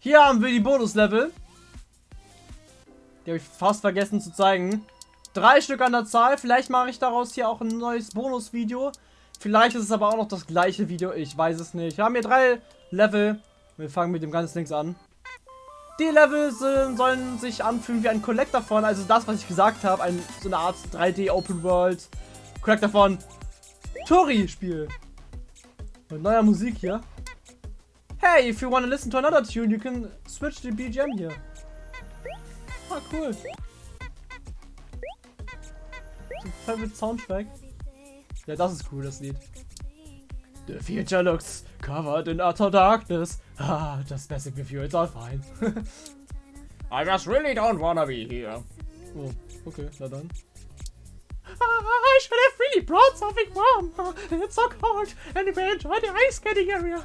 Hier haben wir die Bonuslevel. Die habe ich fast vergessen zu zeigen. Drei Stück an der Zahl. Vielleicht mache ich daraus hier auch ein neues Bonusvideo. Vielleicht ist es aber auch noch das gleiche Video. Ich weiß es nicht. Wir haben hier drei Level. Wir fangen mit dem ganz links an. Die Level sind, sollen sich anfühlen wie ein Collector von, also das, was ich gesagt habe, ein, so eine Art 3D Open World Collector von Tori-Spiel. Mit neuer Musik hier. Hey, if you want to listen to another tune, you can switch the BGM here. Ah, cool. Favorite Soundtrack. Ja, das ist cool, das Lied. The future looks covered in utter darkness. Ah, just with you, it's all fine. I just really don't wanna be here. Oh, okay, na dann. I should have really brought something warm. It's so cold and we enjoy the ice skating area.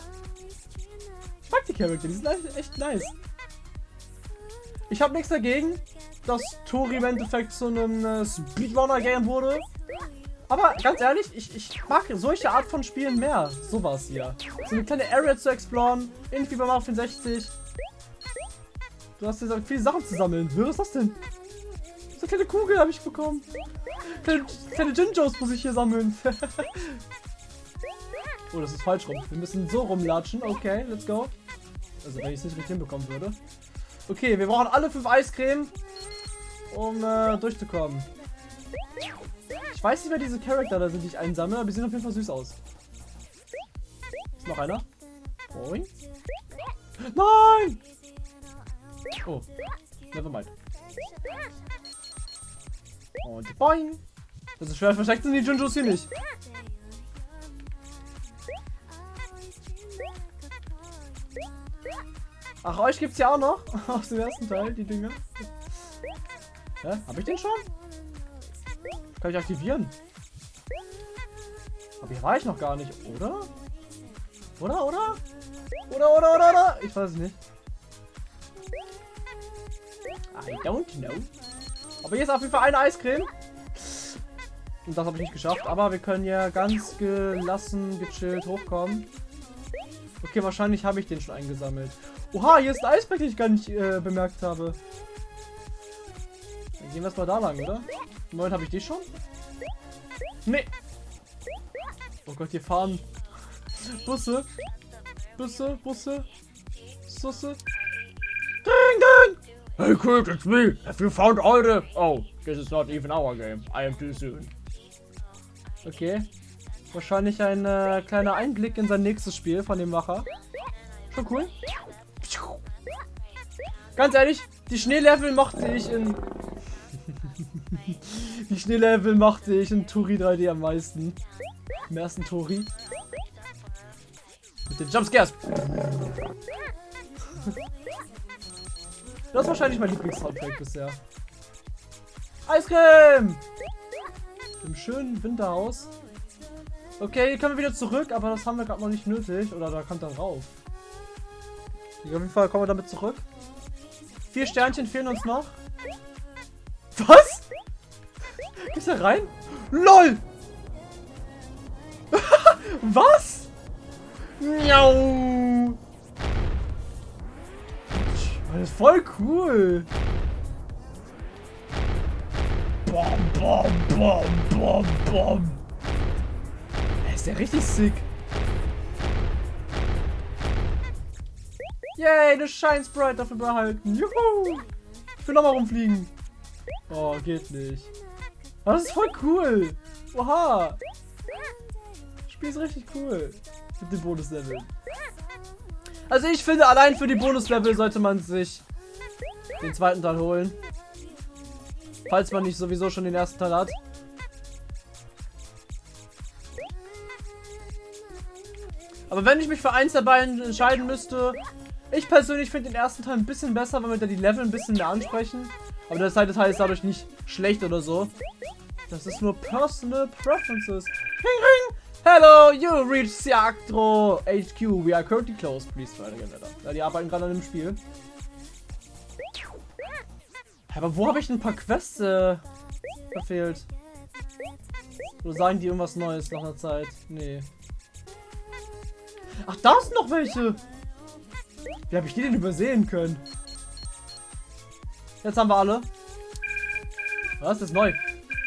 Mag die Charakter, die sind echt nice. Ich habe nichts dagegen, dass Tori im Endeffekt zu einem äh, Speedrunner-Game wurde. Aber ganz ehrlich, ich, ich mag solche Art von Spielen mehr. Sowas hier. So eine kleine Area zu exploren, irgendwie bei Mario 64. Du hast hier viele Sachen zu sammeln. Was ist das denn? So eine kleine Kugel habe ich bekommen. Kleine, kleine Jinjos muss ich hier sammeln. oh, das ist falsch rum. Wir müssen so rumlatschen. Okay, let's go. Also wenn ich es nicht richtig hinbekommen würde. Okay, wir brauchen alle fünf Eiscreme, um äh, durchzukommen. Ich weiß nicht, wer diese Charakter da sind, die ich einsammle, aber die sehen auf jeden Fall süß aus. Ist noch einer? Boing. Nein! Oh, never mind. Und boing! Das ist schwer versteckt sind die Junjos hier nicht. Ach, euch gibt's ja auch noch aus dem ersten Teil, die Dinge. Hä? Hab ich den schon? Kann ich aktivieren? Aber hier war ich noch gar nicht, oder? Oder, oder? Oder, oder, oder, oder? Ich weiß es nicht. I don't know. Aber hier ist auf jeden Fall eine Eiscreme. Und das habe ich nicht geschafft. Aber wir können ja ganz gelassen, gechillt hochkommen. Okay, wahrscheinlich habe ich den schon eingesammelt. Oha, hier ist ein Eisberg, den ich gar nicht äh, bemerkt habe. Dann gehen wir erstmal da lang, oder? Moment, habe ich die schon? Nee. Oh Gott, hier fahren Busse. Busse, Busse. Busse. Ding, ding! Hey kid, it's me. Have you found all the... Oh, this is not even our game. I am too soon. Okay. Wahrscheinlich ein äh, kleiner Einblick in sein nächstes Spiel von dem Macher. Schon cool. Ganz ehrlich, die Schneelevel mochte ich in... die Schneelevel mochte ich in Turi 3D am meisten. Im ersten Turi. Mit den Jumpscares. das ist wahrscheinlich mein Lieblings-Soundtrack bisher. Eiscreme! Im schönen Winterhaus. Okay, hier können wir wieder zurück, aber das haben wir gerade noch nicht nötig. Oder da kommt dann rauf. Auf jeden Fall kommen wir damit zurück. Vier Sternchen fehlen uns noch. Was? Gehst da rein? LOL! Was? Miau! Das ist voll cool. Bom, bom, bom, bom, bom. Ist der richtig sick. Yay, eine Shine Sprite dafür behalten. Juhu! Ich will nochmal rumfliegen. Oh, geht nicht. Aber das ist voll cool. Oha. Das Spiel ist richtig cool. Mit den Bonuslevel. Also ich finde, allein für die Bonuslevel sollte man sich den zweiten Teil holen. Falls man nicht sowieso schon den ersten Teil hat. Aber wenn ich mich für eins der beiden entscheiden müsste, ich persönlich finde den ersten Teil ein bisschen besser, weil wir da die Level ein bisschen mehr ansprechen. Aber der zweite Teil ist dadurch nicht schlecht oder so. Das ist nur Personal Preferences. Ring, ring! Hello, you reached Siactro HQ. We are currently closed. Please again, Alter. Ja, die arbeiten gerade an dem Spiel. Aber wo habe ich ein paar Quests äh, verfehlt? Oder sagen die irgendwas Neues nach einer Zeit? Nee. Ach, da sind noch welche. Wie habe ich die denn übersehen können? Jetzt haben wir alle. Was ist neu?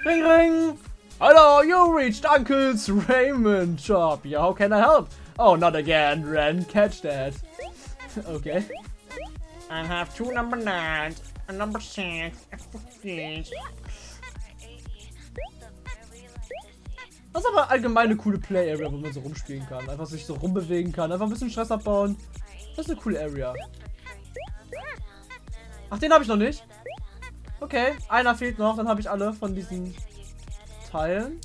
Ring, ring! Hello, you reached Uncle's Raymond shop. Yeah, how can I help? Oh, not again, Ren. Catch that. okay. I have two number nines, a number six, please. Das ist aber allgemein eine coole Play-Area, wo man so rumspielen kann. Einfach sich so rumbewegen kann. Einfach ein bisschen Stress abbauen. Das ist eine coole Area. Ach, den habe ich noch nicht. Okay, einer fehlt noch. Dann habe ich alle von diesen Teilen.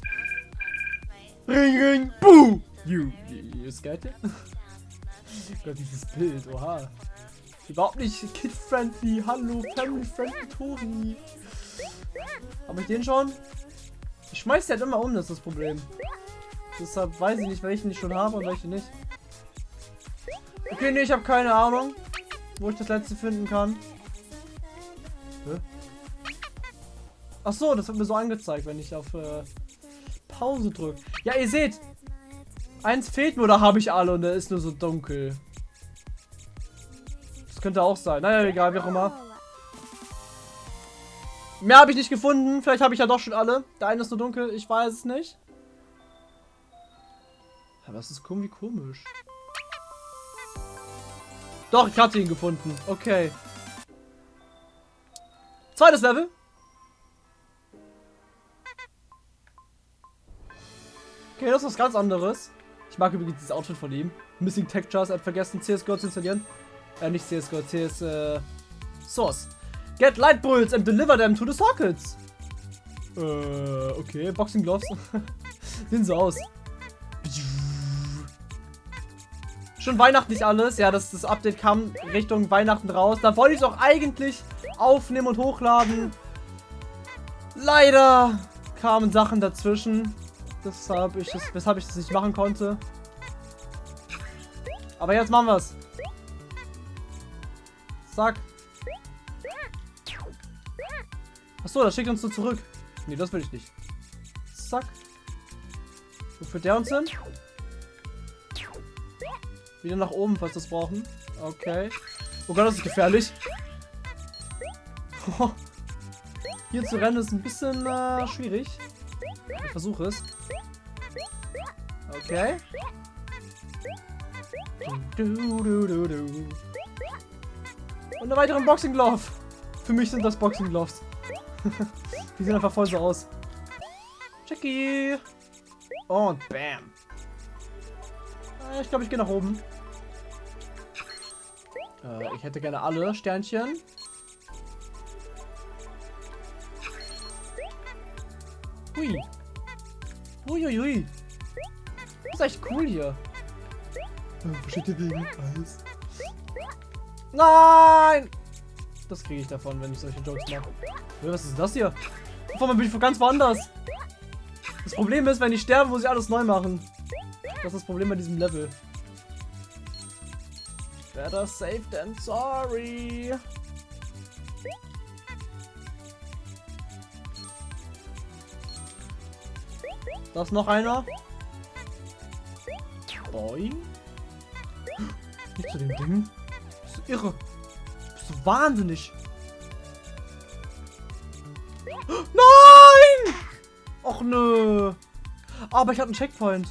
Ring, ring, buh! You, you, you scared it? Gott, dieses Bild, oha. Überhaupt nicht kid-friendly. Hallo, family-friendly Tori. Habe ich den schon? Ich schmeiß die halt immer um, das ist das Problem. Deshalb weiß ich nicht, welchen ich schon habe und welche nicht. Okay, nee, ich habe keine Ahnung, wo ich das letzte finden kann. Ach so, das wird mir so angezeigt, wenn ich auf äh, Pause drücke. Ja, ihr seht, eins fehlt mir oder habe ich alle und der ist nur so dunkel. Das könnte auch sein. Naja, egal, wie auch immer. Mehr habe ich nicht gefunden. Vielleicht habe ich ja doch schon alle. Der eine ist nur dunkel. Ich weiß es nicht. Aber das ist komisch. Doch, ich hatte ihn gefunden. Okay. Zweites Level. Okay, das ist was ganz anderes. Ich mag übrigens dieses Outfit von ihm. Missing Textures, er hat vergessen CSGO zu installieren. Äh, nicht CSGO, CS, äh, Source. Get light bulls and deliver them to the sockets. Äh, okay, Boxing Gloves. Sehen so aus. Schon weihnachtlich alles. Ja, das, das Update kam Richtung Weihnachten raus. Da wollte ich es auch eigentlich aufnehmen und hochladen. Leider kamen Sachen dazwischen. Deshalb ich das, weshalb ich das nicht machen konnte. Aber jetzt machen wir es. Zack. Achso, das schickt uns so zurück. Nee, das will ich nicht. Zack. Wo führt der uns hin? Wieder nach oben, falls wir es brauchen. Okay. Oh Gott, das ist gefährlich. Hier zu rennen ist ein bisschen äh, schwierig. Ich versuche es. Okay. Und eine weitere Boxing Glove. Für mich sind das Boxing Gloves. Die sehen einfach voll so aus. Jackie. Und bam. Äh, ich glaube, ich gehe nach oben. Äh, ich hätte gerne alle Sternchen. Hui. Uiuiui. Das ist echt cool hier. Wo steht der wegen Eis? Nein! Das kriege ich davon, wenn ich solche Jokes mache. Was ist das hier? Auf einmal bin ich ganz woanders. Das Problem ist, wenn ich sterbe, muss ich alles neu machen. Das ist das Problem bei diesem Level. Better safe than sorry. Da ist noch einer. Boing. Nicht zu dem Ding. Bist du irre? Bist du wahnsinnig? Nein! Och nö. Aber ich habe einen Checkpoint.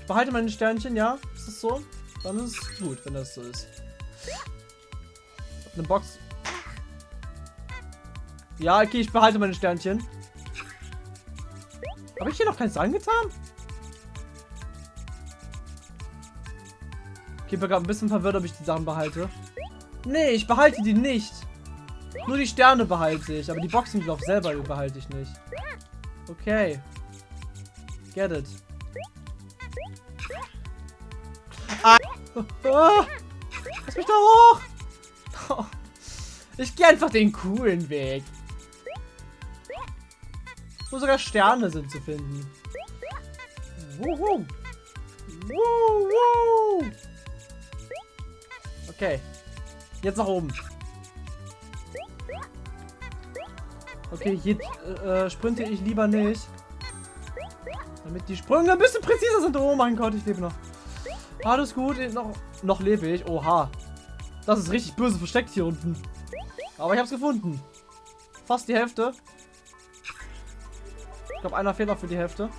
Ich behalte meine Sternchen, ja? Ist das so? Dann ist es gut, wenn das so ist. Eine Box. Ja, okay, ich behalte meine Sternchen. Habe ich hier noch keins angetan? Okay, ich bin gerade ein bisschen verwirrt, ob ich die Sachen behalte. Nee, ich behalte die nicht. Nur die Sterne behalte ich, aber die Boxing Glove selber behalte ich nicht. Okay. Get it. Ah. Lass mich da hoch! Ich gehe einfach den coolen Weg. Wo sogar Sterne sind zu finden. Wuhu. Wuhu. Okay. Jetzt nach oben. Okay, hier äh, sprinte ich lieber nicht. Damit die Sprünge ein bisschen präziser sind. Oh mein Gott, ich lebe noch. Alles gut, noch, noch lebe ich. Oha. Das ist richtig böse versteckt hier unten. Aber ich hab's gefunden. Fast die Hälfte. Ich glaube, einer fehlt noch für die Hälfte.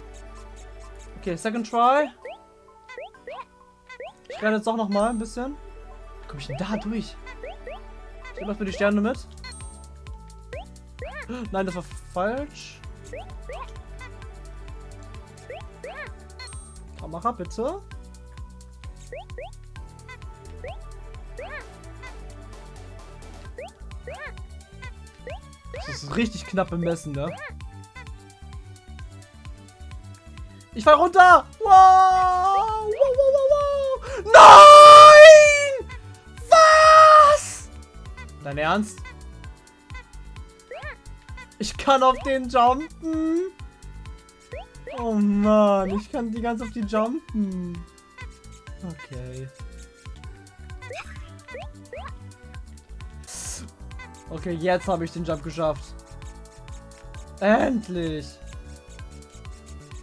Okay, second try. Ich renne jetzt doch noch mal ein bisschen. Wie komme ich denn da durch? Ich nehme erstmal die Sterne mit. Nein, das war falsch. Kamera, bitte. Das ist richtig knapp bemessen, ne? Ich fall runter! Wow! wow, wow, wow, wow. Nein! Was? Dein Ernst? Ich kann auf den jumpen. Oh Mann, ich kann die ganz auf die jumpen. Okay. Okay, jetzt habe ich den Jump geschafft. Endlich.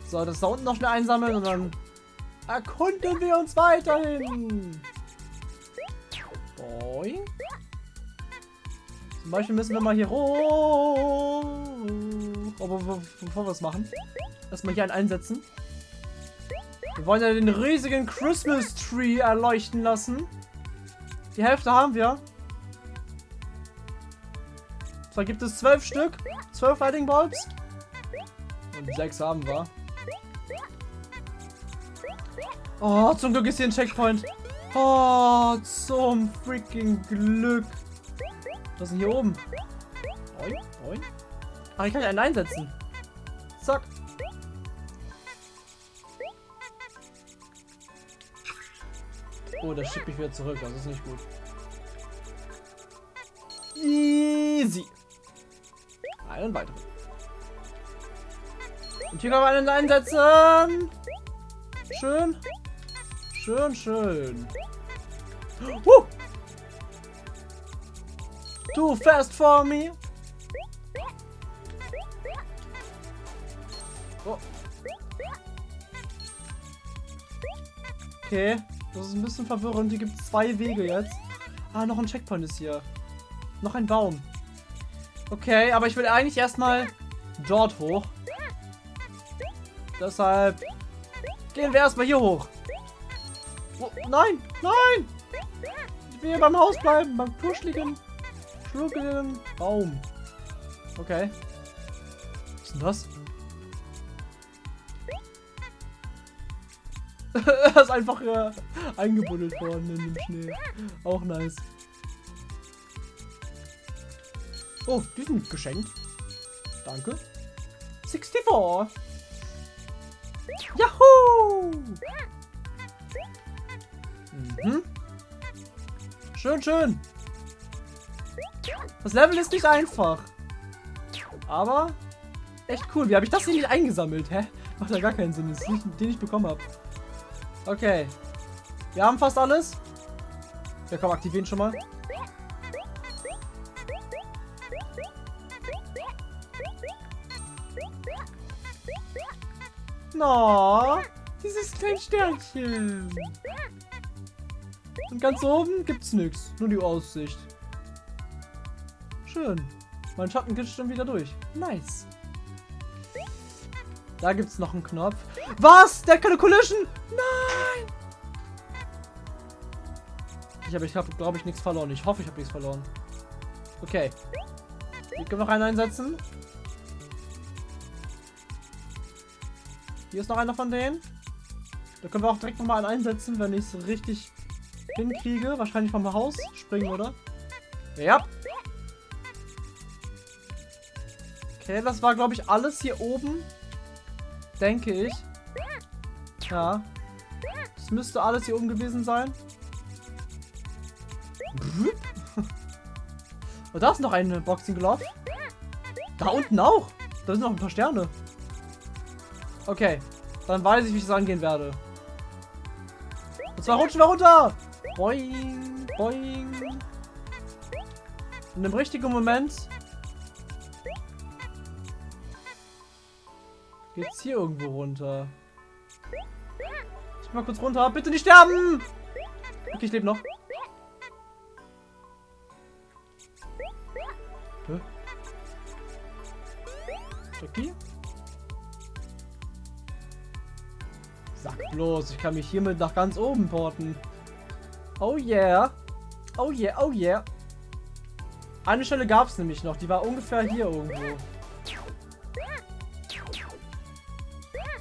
So, das da unten noch schnell einsammeln und dann erkunden wir uns weiterhin. Boing. Zum Beispiel müssen wir mal hier hoch. Aber bevor wir es machen, erstmal hier einen einsetzen. Wir wollen ja den riesigen Christmas Tree erleuchten lassen. Die Hälfte haben wir. Zwar gibt es zwölf Stück, zwölf Lighting Bulbs. Und sechs haben wir. Oh, zum Glück ist hier ein Checkpoint. Oh, zum freaking Glück. Was ist denn hier oben? Oin, oin. Ach, ich kann einen einsetzen. Zack. Oh, das schickt mich wieder zurück. Das ist nicht gut. Easy. Einen weiteren. Und hier man einen einsetzen. Schön. Schön, schön. Uh. Too fast for me. Oh. Okay, das ist ein bisschen verwirrend. Hier gibt es zwei Wege jetzt. Ah, noch ein Checkpoint ist hier. Noch ein Baum. Okay, aber ich will eigentlich erstmal dort hoch. Deshalb gehen wir erstmal hier hoch. Oh, nein, nein! Ich will hier beim Haus bleiben, beim kuscheligen, schnuckeligen Baum. Okay. Was ist denn das? er ist einfach äh, eingebuddelt worden in den Schnee. Auch nice. Oh, die sind geschenkt. Danke. 64. Yahoo! Mhm. Schön, schön. Das Level ist nicht einfach. Aber echt cool. Wie habe ich das hier nicht eingesammelt? Hä? Macht ja gar keinen Sinn. Das ist nicht, den ich bekommen habe. Okay. Wir haben fast alles. Ja, komm, aktivieren schon mal. No, dieses kleine Sternchen. Und ganz oben gibt's nichts, nur die Aussicht. Schön. Mein Schatten geht schon wieder durch. Nice. Da gibt's noch einen Knopf. Was? Der hat keine Collision? Nein! Ich habe, ich habe, glaube ich, nichts verloren. Ich hoffe, ich habe nichts verloren. Okay. Können wir noch einen einsetzen. Hier ist noch einer von denen. Da können wir auch direkt nochmal einen einsetzen, wenn ich es richtig hinkriege. Wahrscheinlich vom Haus springen, oder? Ja. Okay, das war, glaube ich, alles hier oben. Denke ich. Ja. Das müsste alles hier oben gewesen sein. Und da ist noch ein Boxing Glove. Da unten auch. Da sind noch ein paar Sterne. Okay. Dann weiß ich, wie ich es angehen werde. Und zwar rutschen wir runter. Boing, boing. In dem richtigen Moment geht's hier irgendwo runter. Ich mal kurz runter. Bitte nicht sterben! Okay, ich lebe noch. Hä? Jackie? Bloß, ich kann mich hiermit nach ganz oben porten. Oh yeah. Oh yeah, oh yeah. Eine Stelle gab es nämlich noch, die war ungefähr hier irgendwo.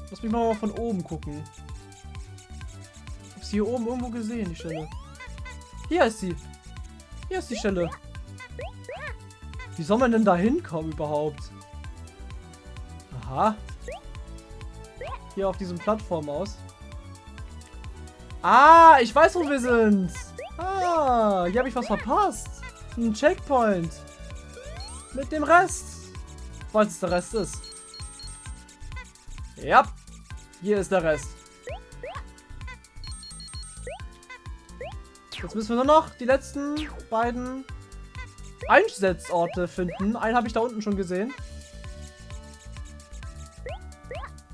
Lass mich mal von oben gucken. Ich hab hier oben irgendwo gesehen, die Stelle. Hier ist sie. Hier ist die Stelle. Wie soll man denn da hinkommen überhaupt? Aha. Hier auf diesem Plattform aus. Ah, ich weiß, wo wir sind. Ah, hier habe ich was verpasst. Ein Checkpoint. Mit dem Rest. Falls es der Rest ist. Ja. Hier ist der Rest. Jetzt müssen wir nur noch die letzten beiden Einsetzorte finden. Einen habe ich da unten schon gesehen.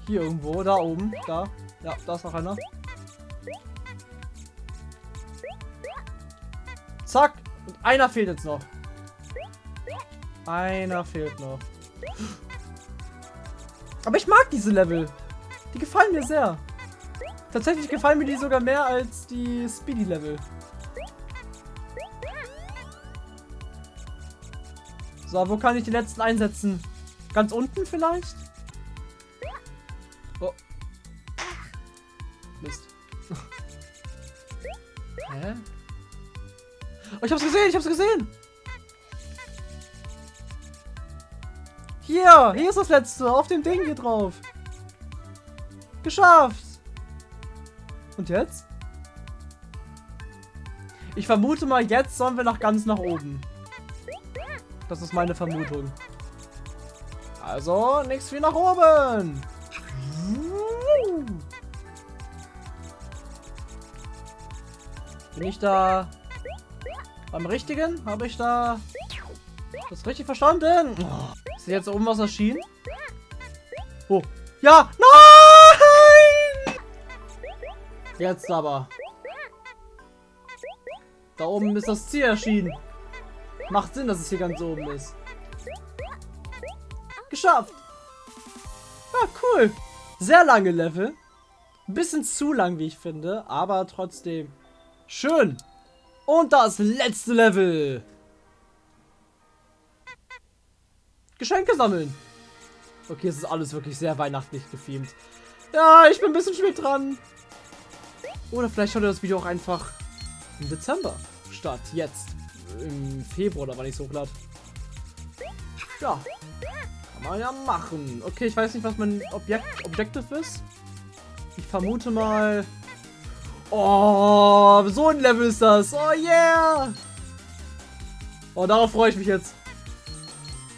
Hier irgendwo, da oben, da. Ja, da ist noch einer. Zack. Und einer fehlt jetzt noch. Einer fehlt noch. Aber ich mag diese Level. Die gefallen mir sehr. Tatsächlich gefallen mir die sogar mehr als die Speedy-Level. So, wo kann ich die letzten einsetzen? Ganz unten vielleicht? Oh. Mist. Hä? Oh, ich hab's gesehen, ich hab's gesehen! Hier, hier ist das letzte, auf dem Ding hier drauf. Geschafft! Und jetzt? Ich vermute mal, jetzt sollen wir nach ganz nach oben. Das ist meine Vermutung. Also, nichts wie nach oben. Bin ich da beim Richtigen? Habe ich da das richtig verstanden? Oh. Ist jetzt oben was erschienen? Oh. Ja! Nein! Jetzt aber. Da oben ist das Ziel erschienen. Macht Sinn, dass es hier ganz oben ist. Geschafft. Ah, cool. Sehr lange Level. Bisschen zu lang, wie ich finde. Aber trotzdem. Schön. Und das letzte Level. Geschenke sammeln. Okay, es ist alles wirklich sehr weihnachtlich gefilmt. Ja, ich bin ein bisschen spät dran. Oder vielleicht schaut ihr das Video auch einfach im Dezember statt jetzt im Februar oder wann ich so hochlade. Ja. Kann man ja machen. Okay, ich weiß nicht, was mein Objekt Objective ist. Ich vermute mal... Oh, so ein Level ist das. Oh yeah. Oh, darauf freue ich mich jetzt.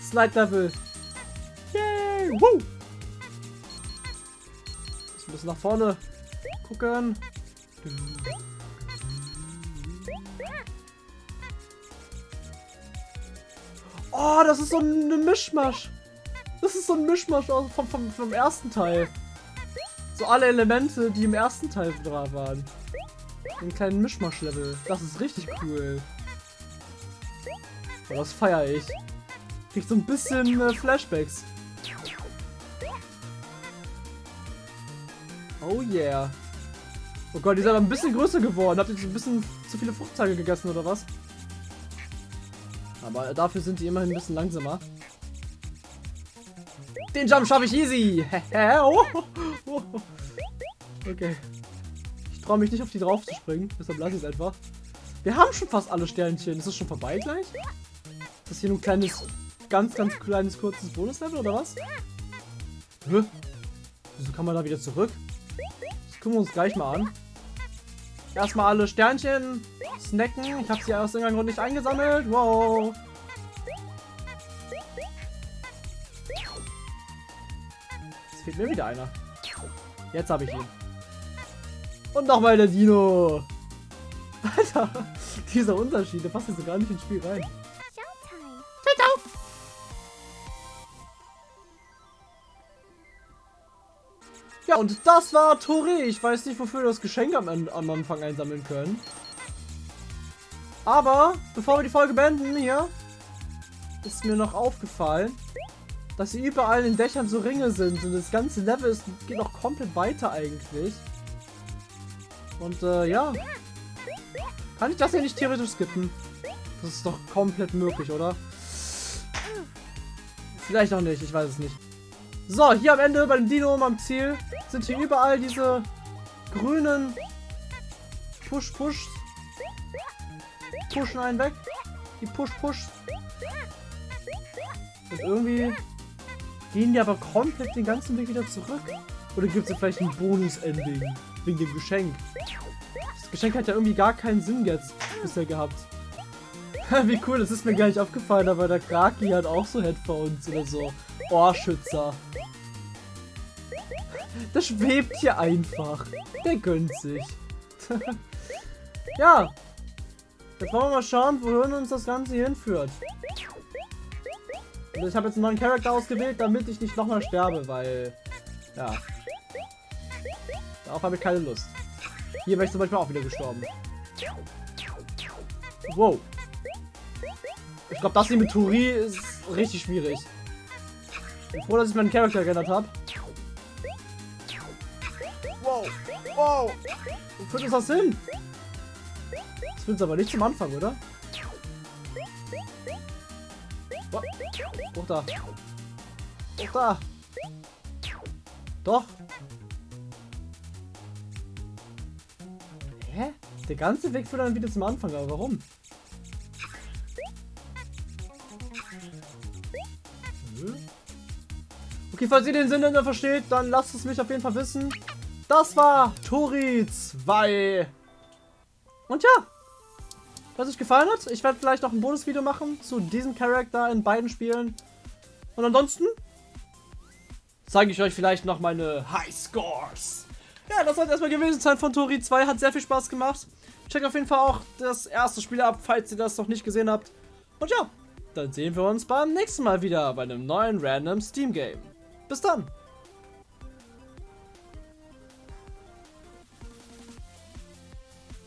Slide Level. Yay. Woo. Ein bisschen nach vorne gucken. Oh, das ist so ein Mischmasch. Das ist so ein Mischmasch vom, vom, vom ersten Teil. So alle Elemente, die im ersten Teil dran waren. Ein kleinen Mischmasch-Level. Das ist richtig cool. Oh, das feiere ich. Kriegt so ein bisschen äh, Flashbacks. Oh yeah. Oh Gott, die sind aber ein bisschen größer geworden. Habt ihr ein bisschen zu viele Fruchttage gegessen oder was? Aber dafür sind die immerhin ein bisschen langsamer. Den Jump schaffe ich easy. Oh. okay. Ich traue mich nicht auf die drauf zu springen. Deshalb lasse ich es einfach. Wir haben schon fast alle Sternchen. Ist das schon vorbei gleich? Ist das hier nur ein kleines, ganz, ganz kleines, kurzes Bonuslevel oder was? Hä? Wieso kann man da wieder zurück? Das gucken wir uns gleich mal an. Erstmal alle Sternchen snacken. Ich habe sie aus irgendeinem Grund nicht eingesammelt. Wow. Jetzt fehlt mir wieder einer. Jetzt habe ich ihn. Und nochmal der Dino. Alter, dieser Unterschied, der passt jetzt so gar nicht ins Spiel rein. Ja, und das war Tori. Ich weiß nicht, wofür wir das Geschenk am, am Anfang einsammeln können. Aber, bevor wir die Folge beenden, hier, ist mir noch aufgefallen, dass hier überall in den Dächern so Ringe sind und das ganze Level ist, geht noch komplett weiter eigentlich. Und äh, ja. Kann ich das hier nicht theoretisch skippen? Das ist doch komplett möglich, oder? Vielleicht auch nicht, ich weiß es nicht. So, hier am Ende bei dem Dino am Ziel sind hier überall diese grünen Push-Push. Pushen einen weg. Die Push-Push. Und irgendwie gehen die aber komplett den ganzen Weg wieder zurück. Oder gibt es vielleicht ein Bonus-Ending wegen dem Geschenk? Das Geschenk hat ja irgendwie gar keinen Sinn jetzt bisher gehabt. Wie cool, das ist mir gar nicht aufgefallen, aber der Kraki hat auch so Headphones oder so. Ohrschützer. Das schwebt hier einfach. Der gönnt sich. ja. Jetzt wollen wir mal schauen, wohin uns das Ganze hinführt. Und ich habe jetzt einen neuen Charakter ausgewählt, damit ich nicht nochmal sterbe, weil... Ja. Darauf habe ich keine Lust. Hier wäre ich zum Beispiel auch wieder gestorben. Wow. Ich glaube, das hier mit Turi ist richtig schwierig. Ich bin froh, dass ich meinen Charakter geändert habe. Wow. Wow. Wo führt uns das hin? Das uns aber nicht zum Anfang, oder? Da. Da. Doch. Hä? Der ganze Weg führt dann wieder zum Anfang, aber warum? Okay, falls ihr den Sinn dann versteht, dann lasst es mich auf jeden Fall wissen. Das war Tori 2. Und ja, es euch gefallen hat, ich werde vielleicht noch ein Bonusvideo machen zu diesem Charakter in beiden Spielen. Und ansonsten zeige ich euch vielleicht noch meine High Scores. Ja, das soll erstmal gewesen sein von Tori 2. Hat sehr viel Spaß gemacht. Checkt auf jeden Fall auch das erste Spiel ab, falls ihr das noch nicht gesehen habt. Und ja, dann sehen wir uns beim nächsten Mal wieder bei einem neuen Random Steam Game. Bis dann!